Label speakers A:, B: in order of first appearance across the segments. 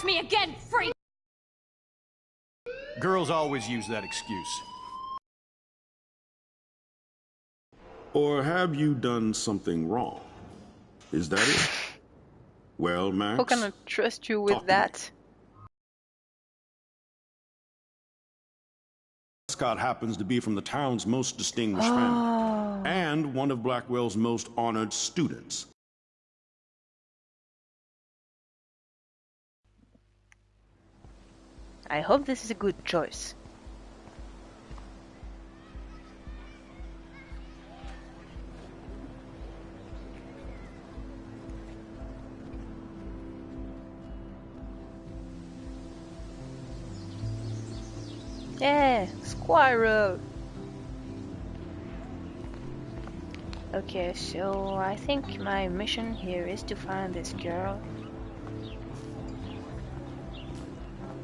A: touch me again, freak!
B: Girls always use that excuse.
C: Or have you done something wrong? Is that it? Well, Max?
D: How can I trust you with that?
C: Prescott happens to be from the town's most distinguished
D: Oh.
C: family. And one of Blackwell's most honored students.
D: I hope this is a good choice. Yeah, Squirrel. Okay, so I think my mission here is to find this girl.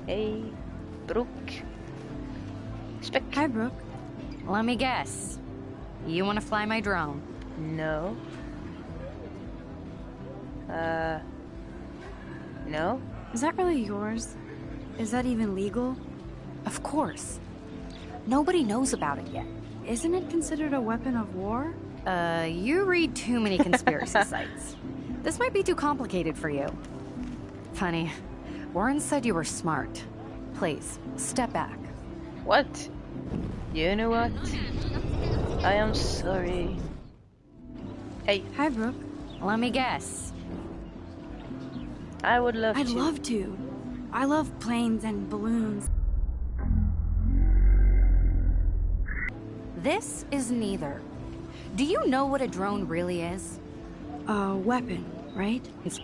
D: Hey, Brooke. Spec.
A: Hi, Brooke. Let me guess. You want to fly my drone?
D: No. Uh. No?
E: Is that really yours? Is that even legal?
A: Of course. Nobody knows about it yet.
E: Isn't it considered a weapon of war?
A: Uh, you read too many conspiracy sites. This might be too complicated for you. Funny. Warren said you were smart. Please, step back.
D: What? You know what? I am sorry. Hey,
E: Hi, Brooke.
A: Let me guess.
D: I would love
E: I'd
D: to.
E: love to. I love planes and balloons.
A: This is neither. Do you know what a drone really is?
E: A weapon, right?
A: It's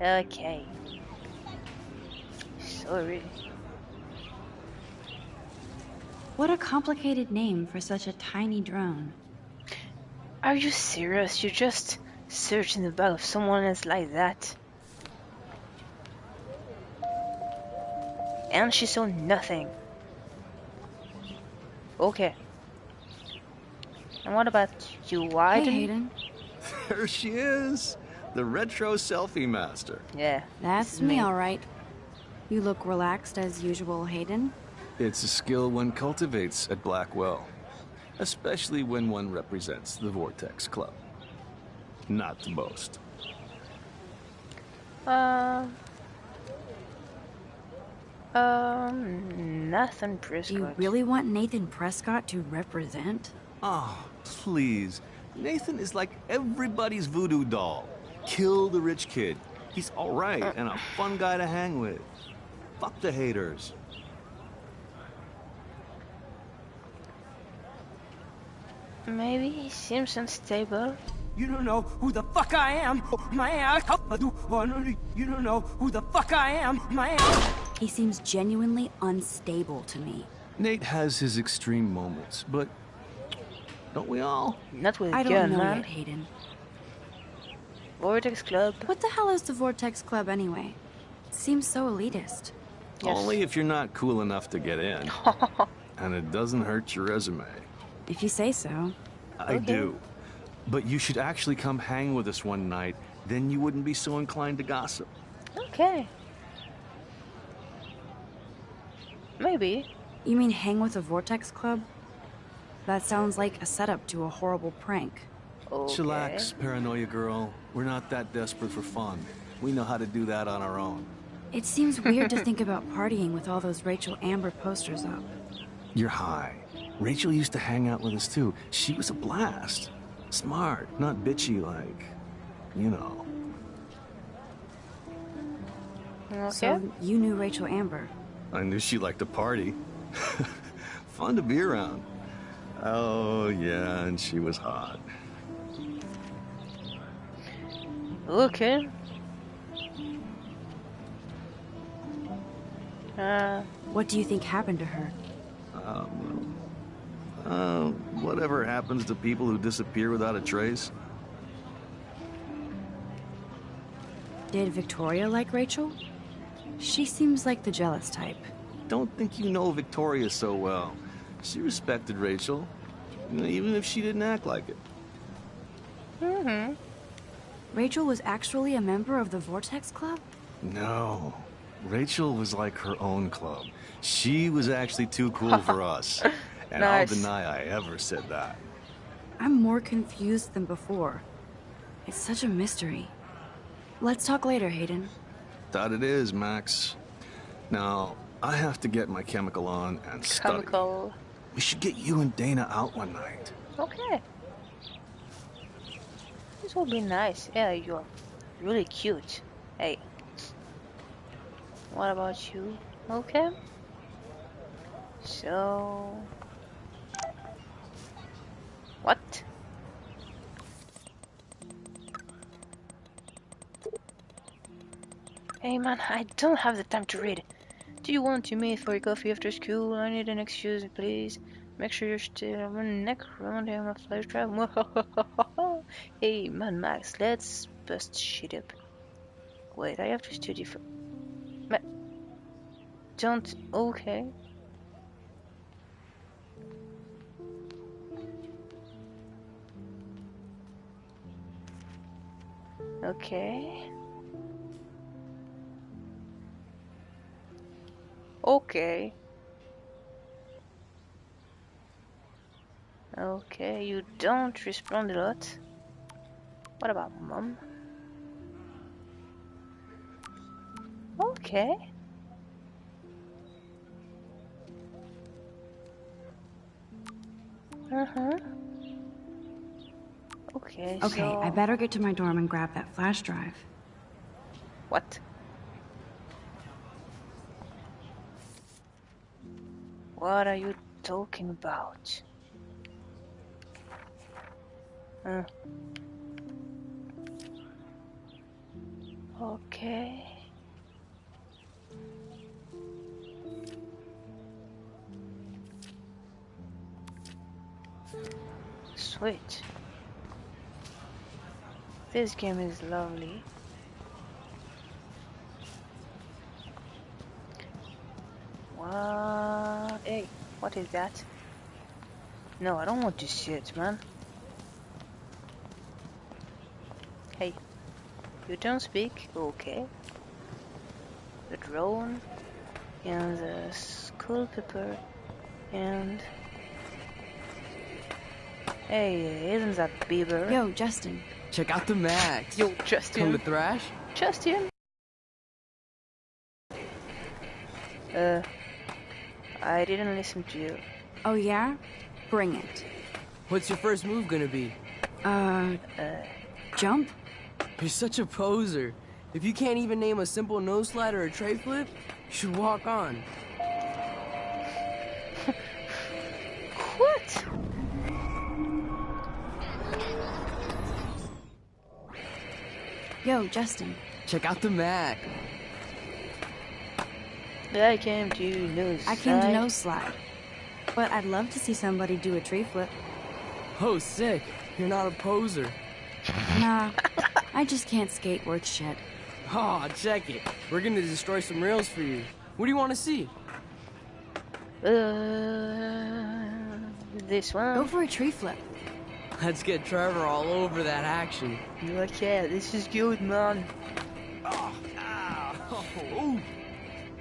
D: Okay. Oh, Sorry.
E: What a complicated name for such a tiny drone.
D: Are you serious? You just search in the back of someone else like that? And she saw nothing. Okay. And what about you, Why
E: Hey,
D: Wyden?
E: Hayden.
B: There she is. The retro selfie master.
D: Yeah.
E: That's me,
D: me.
E: all right. You look relaxed as usual, Hayden.
B: It's a skill one cultivates at Blackwell, especially when one represents the Vortex Club. Not to boast.
D: Um. Um. Nathan Prescott.
E: Do you really want Nathan Prescott to represent?
B: Oh, please. Nathan is like everybody's voodoo doll. Kill the rich kid. He's alright and a fun guy to hang with. Fuck the haters.
D: Maybe he seems unstable.
F: You don't know who the fuck I am. My ass. You don't know who the fuck I am. My ass.
E: He seems genuinely unstable to me.
B: Nate has his extreme moments, but don't we all?
D: Not with a
E: I don't
D: gun,
E: know
D: man.
E: yet, Hayden.
D: Vortex Club.
E: What the hell is the Vortex Club anyway? Seems so elitist.
D: Yes.
B: Only if you're not cool enough to get in. and it doesn't hurt your resume.
E: If you say so.
B: I
D: Okay.
B: do. But you should actually come hang with us one night, then you wouldn't be so inclined to gossip.
D: Okay. Maybe.
E: You mean hang with the Vortex Club? That sounds like a setup to a horrible prank.
D: Okay.
B: Chillax, paranoia girl. We're not that desperate for fun. We know how to do that on our own.
E: It seems weird to think about partying with all those Rachel Amber posters up.
B: You're high. Rachel used to hang out with us too. She was a blast. Smart, not bitchy like, you know.
D: Okay.
E: So you knew Rachel Amber.
B: I knew she liked to party. Fun to be around. Oh, yeah, and she was hot.
D: Okay. Uh,
E: What do you think happened to her?
B: Um, uh, whatever happens to people who disappear without a trace?
E: Did Victoria like Rachel? She seems like the jealous type.
B: Don't think you know Victoria so well. She respected Rachel, even if she didn't act like it. Mm-hmm.
E: Rachel was actually a member of the Vortex Club?
B: No. Rachel was like her own club. She was actually too cool for us. And
D: Nice.
B: I'll deny I ever said that.
E: I'm more confused than before. It's such a mystery. Let's talk later, Hayden.
B: That it is, Max. Now, I have to get my chemical on and study.
D: Chemical.
B: We should get you and Dana out one night.
D: Okay. This will be nice. Yeah, you're really cute. Hey. What about you? Okay. So. What? Hey man, I don't have the time to read. Do you want to meet for a coffee after school? I need an excuse, please. Make sure you're still on my neck around here, my flash drive. hey, man, Max, let's bust shit up. Wait, I have to study for. Don't. Okay. Okay. Okay. Okay, you don't respond a lot. What about mom? Okay. Uh-huh. Okay,
E: Okay,
D: so...
E: I better get to my dorm and grab that flash drive.
D: What? What are you talking about? Uh. Okay. Sweet. This game is lovely. What? Hey, what is that? No, I don't want to see it, man. Hey, you don't speak? Okay. The drone, and the school paper, and... Hey, isn't that Bieber?
E: Yo, Justin.
G: Check out the Max.
D: Yo, Justin.
G: Come
D: Justin.
G: to thrash?
D: Justin. Uh, I didn't listen to you.
E: Oh, yeah? Bring it.
G: What's your first move gonna be?
E: Uh, jump?
G: You're such a poser. If you can't even name a simple nose slide or a tray flip, you should walk on.
E: Yo, Justin.
G: Check out the Mac.
D: I came to nose.
E: I came to
D: slide.
E: nose slide. But I'd love to see somebody do a tree flip.
G: Oh, sick. You're not a poser.
E: Nah, I just can't skate worth shit.
G: Aw, check it. We're gonna destroy some rails for you. What do you want to see?
D: Uh, this one.
E: Go for a tree flip.
G: Let's get Trevor all over that action.
D: Okay, this is good, man. Oh, oh.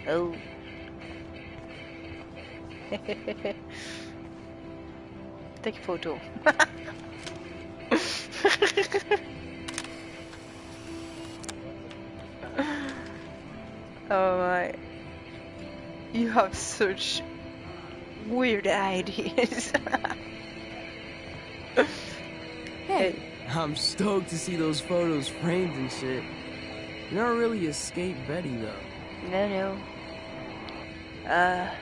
D: oh. Take a photo. oh my. You have such weird ideas.
E: Hey,
G: I'm stoked to see those photos framed and shit. You're not really a skate Betty, though.
D: no, no. Uh,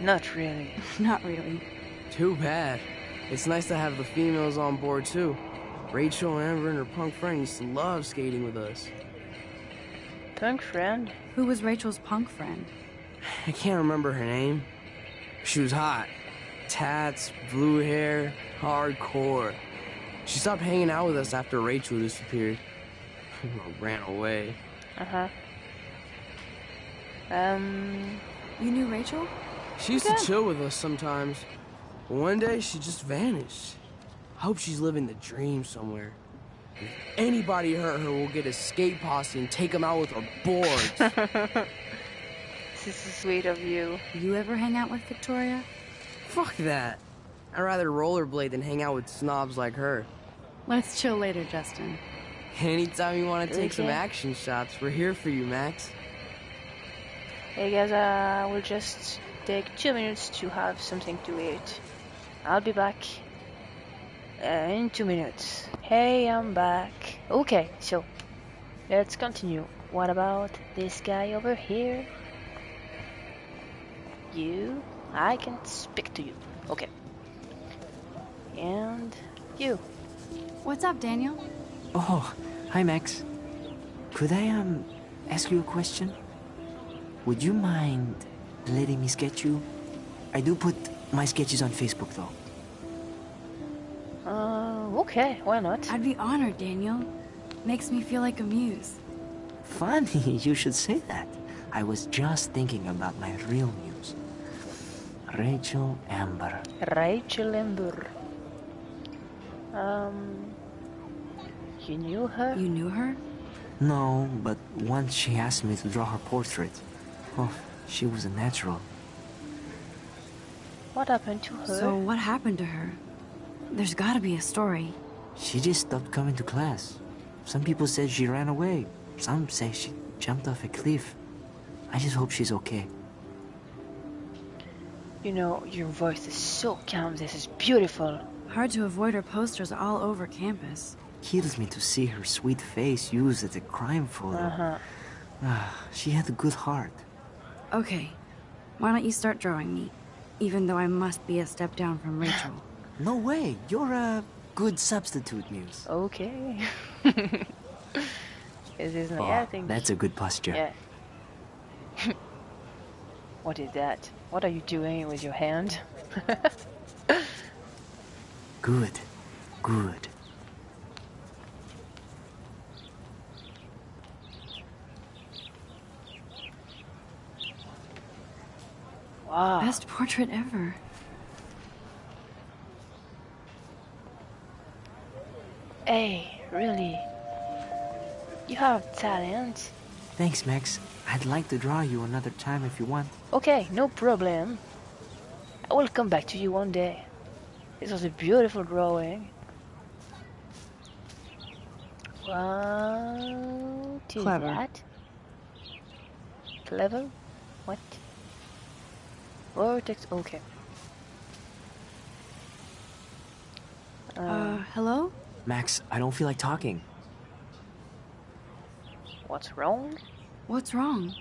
D: not really.
E: not really.
G: Too bad. It's nice to have the females on board, too. Rachel, Amber, and her punk friend used to love skating with us.
D: Punk friend?
E: Who was Rachel's punk friend?
G: I can't remember her name. She was hot. Tats, blue hair, hardcore. She stopped hanging out with us after Rachel disappeared. Ran away.
D: Uh huh. Um,
E: You knew Rachel?
G: She used to chill with us sometimes. But one day she just vanished. I hope she's living the dream somewhere. If anybody hurt her, we'll get a skate posse and take them out with our boards.
D: This is sweet of you.
E: You ever hang out with Victoria?
G: Fuck that. I'd rather rollerblade than hang out with snobs like her.
E: Let's chill later, Justin.
G: Anytime you want to take some action shots, we're here for you, Max.
D: Hey guys, I will just take two minutes to have something to eat. I'll be back uh, in two minutes. Hey, I'm back. Okay, so let's continue. What about this guy over here? You? I can speak to you. Okay. And you.
E: What's up, Daniel?
H: Oh, hi Max. Could I um ask you a question? Would you mind letting me sketch you? I do put my sketches on Facebook though.
D: Uh, okay, why not?
E: I'd be honored, Daniel. Makes me feel like a muse.
H: Funny you should say that. I was just thinking about my real muse. Rachel Amber.
D: Rachel Ember. Um, you knew her?
E: You knew her?
H: No, but once she asked me to draw her portrait. Oh, she was a natural.
D: What happened to her?
E: So what happened to her? There's gotta be a story.
H: She just stopped coming to class. Some people said she ran away. Some say she jumped off a cliff. I just hope she's okay.
D: You know, your voice is so calm. This is beautiful.
E: Hard to avoid her posters all over campus.
H: Kills me to see her sweet face used as a crime photo.
D: Uh-huh.
H: Ah, she had a good heart.
E: Okay, why don't you start drawing me? Even though I must be a step down from Rachel.
H: No way, you're a good substitute, Muse.
D: Okay. this is
H: Oh,
D: yeah,
H: that's a good posture.
D: Yeah. what is that? What are you doing with your hand?
H: Good, good.
D: Wow.
E: Best portrait ever.
D: Hey, really? You have talent.
H: Thanks, Max. I'd like to draw you another time if you want.
D: Okay, no problem. I will come back to you one day. This was a beautiful drawing. What is
E: Clever.
D: that? Clever? What? Vortex, okay.
E: Uh, hello?
H: Max, I don't feel like talking.
D: What's wrong?
E: What's wrong?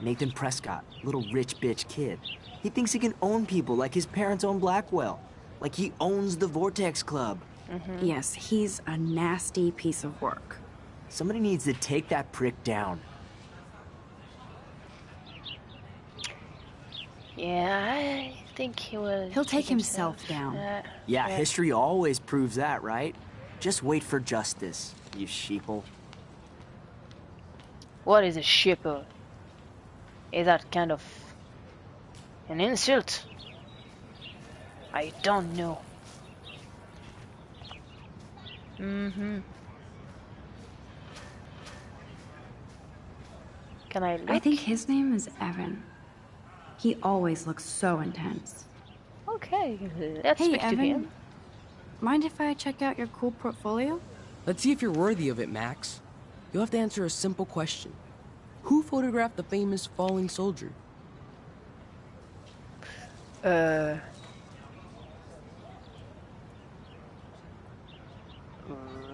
H: Nathan Prescott, little rich bitch kid. He thinks he can own people like his parents own Blackwell. Like he owns the Vortex Club.
E: Yes, he's a nasty piece of work.
H: Somebody needs to take that prick down.
D: Yeah, I think he will.
E: He'll take himself down.
D: Uh,
H: Yeah,
D: Yeah.
H: history always proves that, right? Just wait for justice, you sheeple.
D: what is a shipper? Is that kind of an insult? I don't know. Mm-hmm. Can I look?
E: I think his name is Evan. He always looks so intense.
D: Okay, let's
E: Hey,
D: speak to
E: Evan.
D: him.
E: Mind if I check out your cool portfolio?
G: Let's see if you're worthy of it, Max. You'll have to answer a simple question. Who photographed the famous falling soldier?
D: Uh.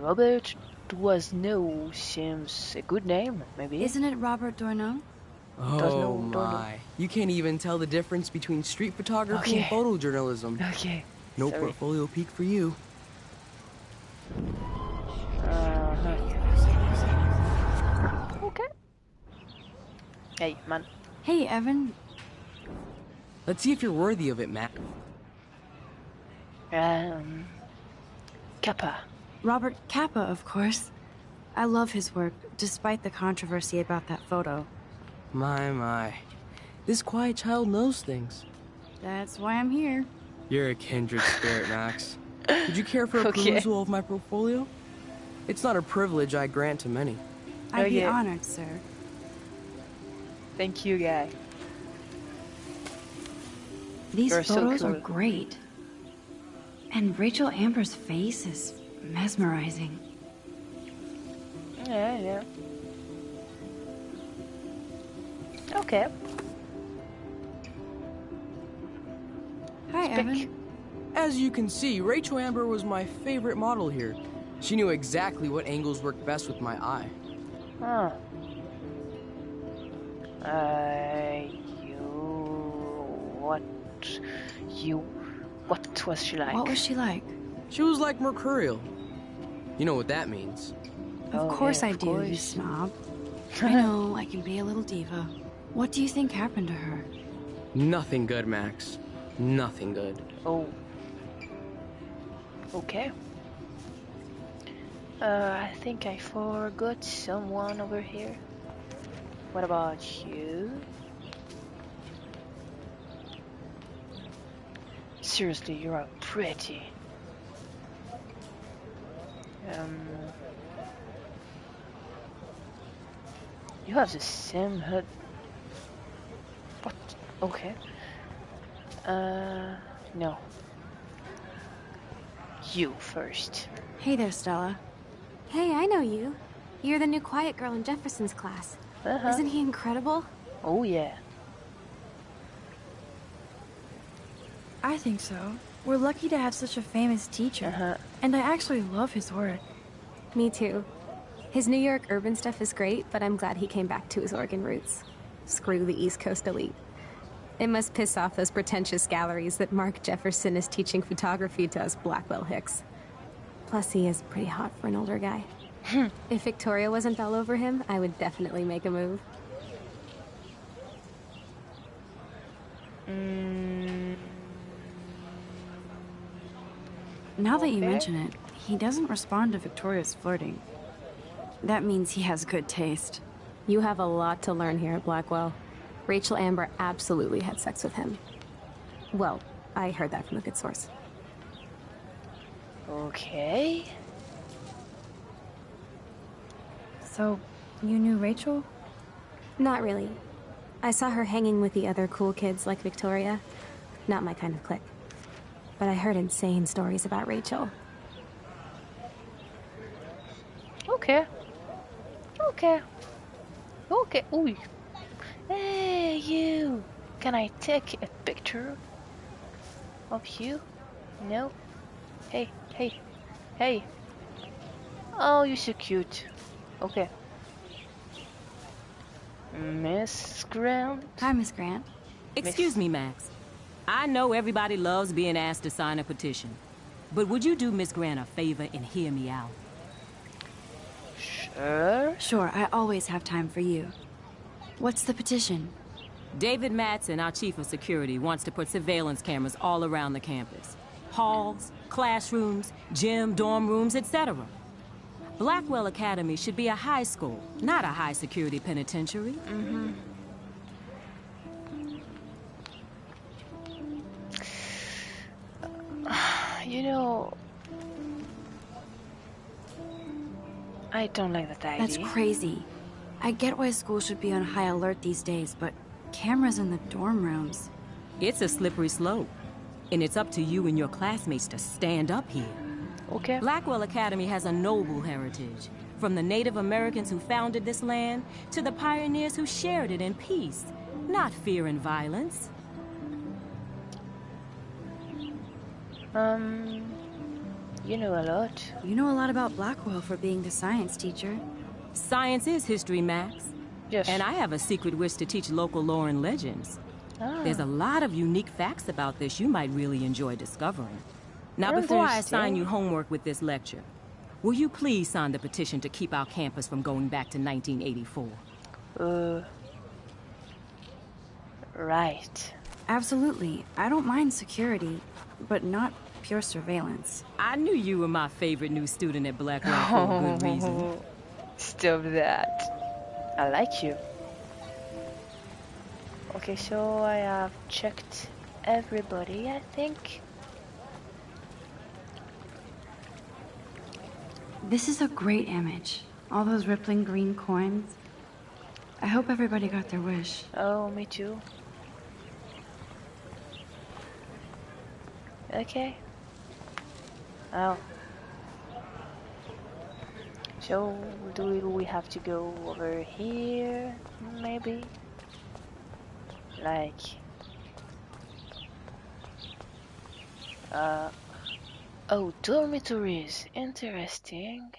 D: Robert was no seems a good name, maybe.
E: Isn't it Robert Doisneau?
G: Oh
D: Does no- don't
G: my. You can't even tell the difference between street photography and photojournalism.
D: Okay.
G: No
D: sorry.
G: portfolio peak for you.
D: Uh-huh. Okay. Hey, man.
E: Hey, Evan.
G: Let's see if you're worthy of it, Matt.
D: Um. Capa.
E: Robert Capa, of course. I love his work, despite the controversy about that photo.
G: My, my. This quiet child knows things.
E: That's why I'm here.
G: You're a kindred spirit, Max. Would you care for a
D: Okay.
G: perusal of my portfolio? It's not a privilege I grant to many.
E: I'd oh,
D: be
E: honored, sir.
D: Thank you, guy.
E: These
D: You're so
E: photos are great. And Rachel Amber's face is mesmerizing.
D: Yeah, yeah. Okay.
E: Hi,
D: Speak.
E: Evan.
G: As you can see, Rachel Amber was my favorite model here. She knew exactly what angles worked best with my eye.
D: Huh. Uh, you. What? You. What was she like?
E: What was she like?
G: She was like mercurial. You know what that means.
E: Of
D: Oh,
E: course
D: yeah,
E: I
D: of
E: do, you snob. I know, I can be a little diva. What do you think happened to her?
G: Nothing good, Max. Nothing good.
D: Oh. Okay. Uh, I think I forgot someone over here. What about you? Seriously, you are pretty. Um, you have the same head. What? Okay. Uh, no. You first.
I: Hey there, Stella. Hey, I know you. You're the new quiet girl in Jefferson's class.
D: Uh-huh.
I: Isn't he incredible?
D: Oh yeah.
E: I think so. We're lucky to have such a famous teacher.
D: Uh-huh.
E: And I actually love his work.
I: Me too. His New York urban stuff is great, but I'm glad he came back to his Oregon roots. Screw the East Coast elite. It must piss off those pretentious galleries that Mark Jefferson is teaching photography to us Blackwell Hicks. Plus, he is pretty hot for an older guy. if Victoria wasn't all over him, I would definitely make a move.
D: Mm,
E: Now that you mention it, he doesn't respond to Victoria's flirting. That means he has good taste.
I: You have a lot to learn here at Blackwell. Rachel Amber absolutely had sex with him. Well, I heard that from a good source.
D: okay.
E: So, you knew Rachel?
I: Not really. I saw her hanging with the other cool kids like Victoria. Not my kind of clique. But I heard insane stories about Rachel.
D: Okay. Okay. Okay. Ooh. Hey, you. Can I take a picture of you? No. Hey, hey, hey. Oh, you're so cute. Okay. Miss Grant.
E: Hi, Miss Grant.
J: Excuse me, Max. I know everybody loves being asked to sign a petition. But would you do Miss Grant a favor and hear me out?
D: Sure.
E: Sure, I always have time for you. What's the petition?
J: David Madsen, our chief of security, wants to put surveillance cameras all around the campus. Halls, classrooms, gym, dorm rooms, etc. Blackwell Academy should be a high school, not a high security penitentiary.
D: You know, I don't like that idea.
E: That's crazy. I get why schools should be on high alert these days, but cameras in the dorm rooms.
J: It's a slippery slope. And it's up to you and your classmates to stand up here.
D: Okay.
J: Blackwell Academy has a noble heritage. From the Native Americans who founded this land to the pioneers who shared it in peace, not fear and violence.
D: Um, you know a lot.
E: You know a lot about Blackwell for being the science teacher.
J: Science is history, Max.
D: Yes.
J: And I have a secret wish to teach local lore and legends.
D: Ah.
J: There's a lot of unique facts about this you might really enjoy discovering. Now, before I assign you homework with this lecture, will you please sign the petition to keep our campus from going back to 1984?
D: Uh, right.
E: Absolutely. I don't mind security, but not pure surveillance.
J: I knew you were my favorite new student at Blackwell for a good reason.
D: Stop that. I like you. Okay, so I have checked everybody, I think.
E: This is a great image. All those rippling green coins. I hope everybody got their wish.
D: Oh, me too. Okay. Oh. So, do we have to go over here? Maybe? Like... Uh... Oh, dormitories. Interesting.